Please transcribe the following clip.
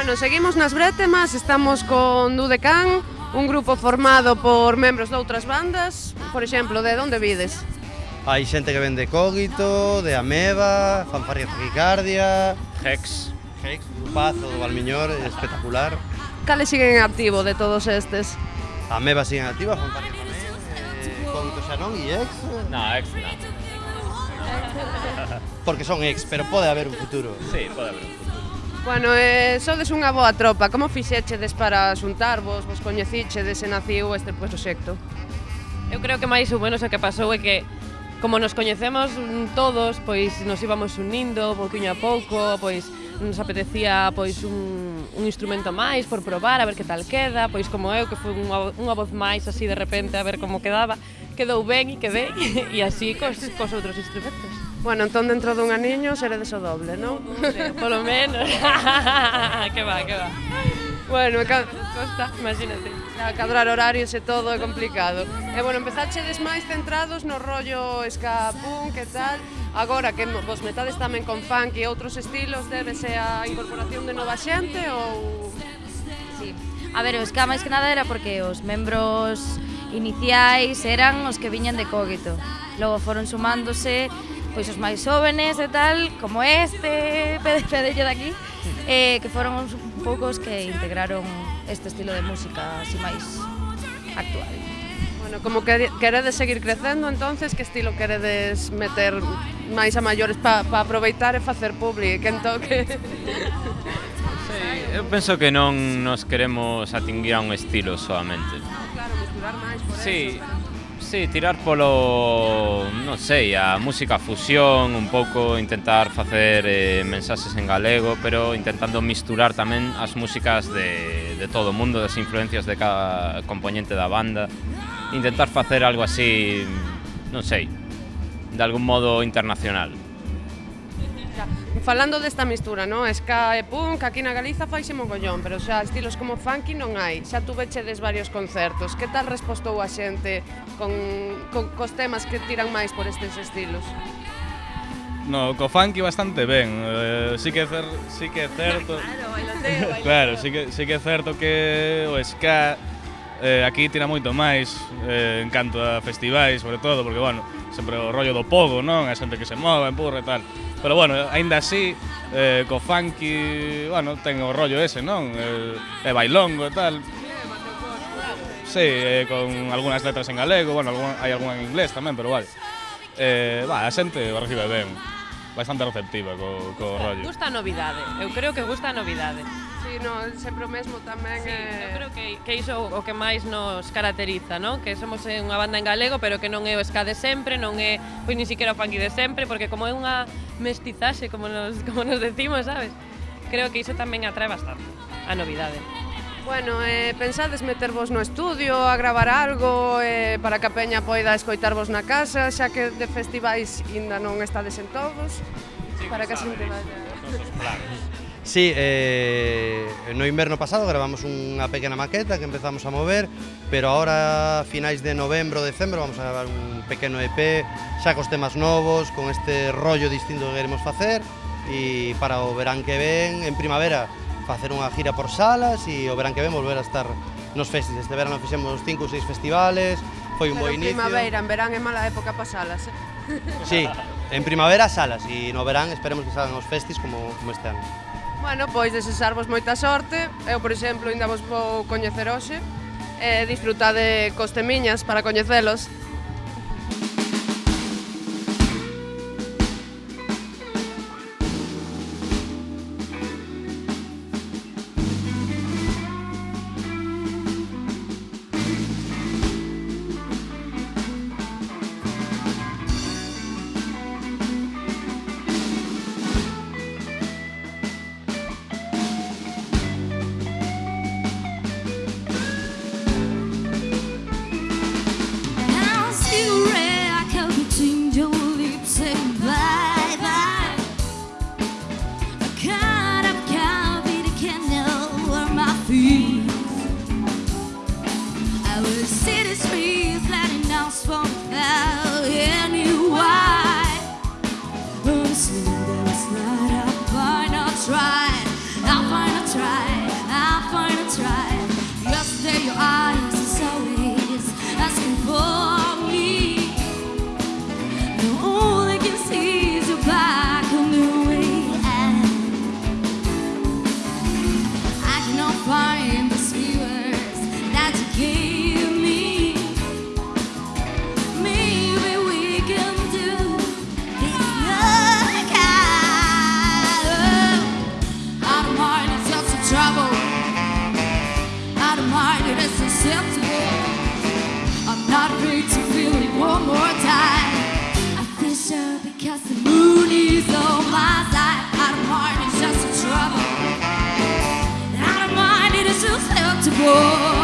Bueno, seguimos nas brétemas, estamos con Dudecán, un grupo formado por membros de outras bandas, por exemplo, de onde vides? Hai xente que vende Cógito, de Ameba, Fanfarria Tricardia... Hex, Hex, Grupazo do Valmiñor, espectacular. Cales siguen en activo de todos estes? Ameba siguen activa, Fanfarria tamén, eh, Cógito xa non e Hex. Na, Hex non. Porque son ex, pero pode haber un futuro. Sí, pode haber un futuro. Bueno, eh, sodes unha boa tropa, como fixechedes para xuntarvos, vos coñecichedes e naciu este proxecto? Eu creo que máis ou menos o que pasou é que como nos coñecemos todos, pois nos íbamos unindo pouquinho a pouco, pois nos apetecía pois un, un instrumento máis por probar, a ver que tal queda, pois como eu que foi unha, unha voz máis así de repente a ver como quedaba, quedou ben e quedei e así cos, cos outros instrumentos. Bueno, entón dentro dun aniño seredes o doble, non? Polo menos. que va, que va. Bueno, ca... Costa, imagínate. A cadrar horarios e todo é complicado. E bueno, empezachedes máis centrados no rollo ska punk e tal. Agora que vos metades tamén con funk e outros estilos, débese a incorporación de nova xente ou... Sí. A ver, o ska máis que nada era porque os membros iniciais eran os que viñan de Cogito. Logo foron sumándose pois os máis xóvenes e tal, como este Pedrillo de aquí, eh, que foron uns poucos que integraron este estilo de música así máis actual. Bueno, como que queredes seguir crecendo, entonces que estilo queredes meter máis a maiores para pa aproveitar e facer publi, que toque? Sí, eu penso que non nos queremos atinguir a un estilo solamente. Ah, claro, misturar máis por sí, eso sí, tirar polo, non sei, a música fusión un pouco, intentar facer eh, mensaxes en galego, pero intentando misturar tamén as músicas de, de todo o mundo, das influencias de cada componente da banda, intentar facer algo así, non sei, de algún modo internacional. Falando desta mistura, no? Ska e punk, aquí na Galiza faise mogollón, pero xa estilos como funky non hai. Xa tuvechedes varios concertos. Que tal respostou a xente con, con cos temas que tiran máis por estes estilos? No, co funky bastante ben. Eh, sí que cer, sí que é certo. claro, bailoteo, bailoteo. claro, sí que sí que é certo que o ska eh, aquí tira moito máis eh, en canto a festivais, sobre todo, porque, bueno, sempre o rollo do pogo, non? A xente que se move, empurra e tal. Pero, bueno, aínda así, eh, co funky, bueno, ten o rollo ese, non? Eh, e bailongo e tal. Sí, eh, con algunhas letras en galego, bueno, algún, hai algunha en inglés tamén, pero vale. Eh, va, a xente o recibe ben bastante receptiva co, co gusta, rollo. Gusta a novidade, eu creo que gusta a novidade. Sí, no, sempre o mesmo tamén sí, é... Eu creo que, que iso o que máis nos caracteriza, non? Que somos unha banda en galego, pero que non é o ska de sempre, non é pois ni siquiera o funky de sempre, porque como é unha mestizaxe, como nos, como nos decimos, sabes? Creo que iso tamén atrae bastante a novidade. Bueno, eh, pensades metervos no estudio, a gravar algo eh, para que a peña poida escoitarvos na casa, xa que de festivais ainda non estades en todos, sí, para que, a xente vaya... Sí, eh, no inverno pasado gravamos unha pequena maqueta que empezamos a mover, pero ahora a finais de novembro, decembro, vamos a gravar un pequeno EP, xa cos temas novos, con este rollo distinto que queremos facer, e para o verán que ven, en primavera, facer unha gira por salas e o verán que ven volver a estar nos festis. Este verano fixemos cinco ou seis festivales, foi un Pero bo inicio. Pero primavera, en verán é mala época para salas, eh? Sí, en primavera salas e no verán esperemos que salgan os festis como, como este ano. Bueno, pois desexarvos moita sorte. Eu, por exemplo, ainda vos vou coñecer hoxe. Eh, disfrutade cos temiñas para coñecelos. Oh